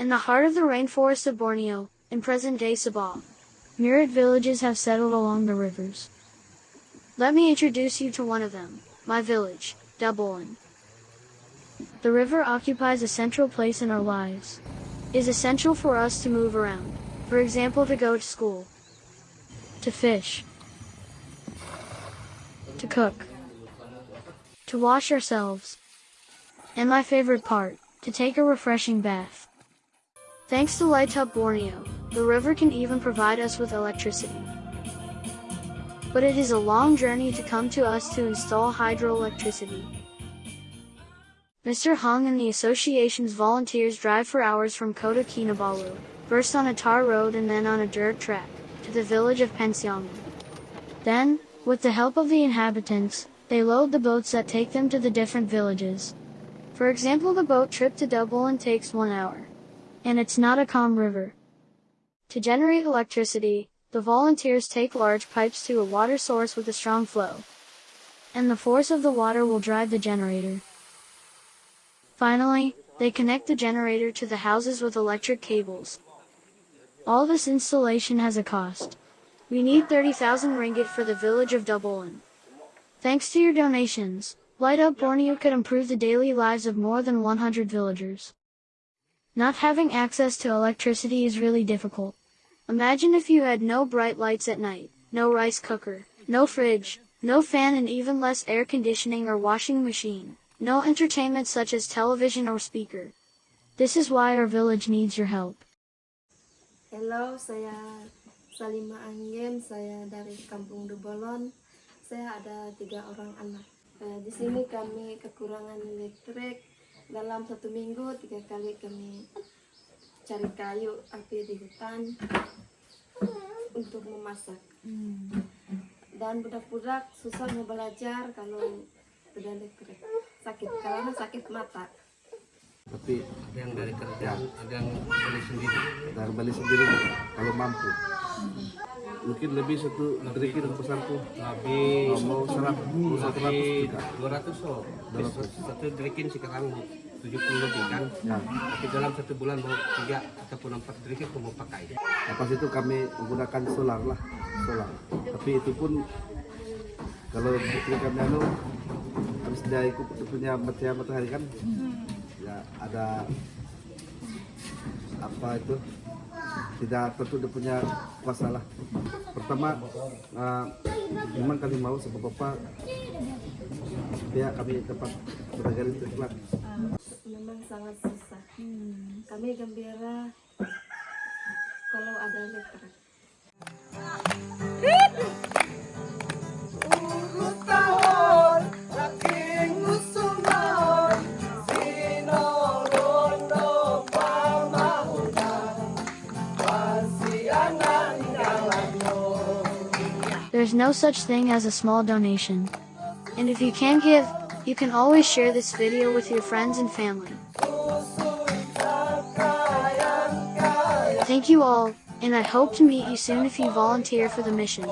In the heart of the rainforest of Borneo, in present-day Sabah, myriad villages have settled along the rivers. Let me introduce you to one of them, my village, Dabolan. The river occupies a central place in our lives. It is essential for us to move around, for example to go to school, to fish, to cook, to wash ourselves, and my favorite part, to take a refreshing bath. Thanks to Light Up Borneo, the river can even provide us with electricity. But it is a long journey to come to us to install hydroelectricity. Mr. Hung and the association's volunteers drive for hours from Kota Kinabalu, first on a tar road and then on a dirt track, to the village of Pensiongan. Then, with the help of the inhabitants, they load the boats that take them to the different villages. For example the boat trip to Dabolan takes one hour. And it's not a calm river. To generate electricity, the volunteers take large pipes to a water source with a strong flow. And the force of the water will drive the generator. Finally, they connect the generator to the houses with electric cables. All this installation has a cost. We need 30,000 ringgit for the village of Dabolan. Thanks to your donations, Light Up Borneo could improve the daily lives of more than 100 villagers. Not having access to electricity is really difficult. Imagine if you had no bright lights at night, no rice cooker, no fridge, no fan and even less air conditioning or washing machine, no entertainment such as television or speaker. This is why our village needs your help. Hello, saya Salima Angin, saya dari Kampung Dubolon. Saya ada tiga orang anak. Eh, di sini kami kekurangan listrik. Dalam satu minggu tiga kali kami cari kayu api di hutan untuk memasak. Dan budak-budak susah mau belajar kalau listrik. Sakit karena sakit mata. Tapi ada yang dari kerja, ada yang beli sendiri. dari balik sendiri kalau mampu mungkin lebih satu dari kita pesanku Habis mau seratus mau satu ratus habis juga 200 so. Satu derikin sekarang 70 lebih kan. ya Tapi dalam satu bulan mau tiga ataupun empat derikin aku mau pakai. lepas itu kami menggunakan solar lah solar tapi itu pun kalau bukti kami anu habis dia ikut punya matahari matahari kan ya ada apa itu tidak tentu dia punya kuasa lah pertama uh, memang kami mau sebab apa ya kami beragam listrik lah memang sangat susah. Kami gembira kalau ada listrik. There's no such thing as a small donation. And if you can give, you can always share this video with your friends and family. Thank you all, and I hope to meet you soon if you volunteer for the mission.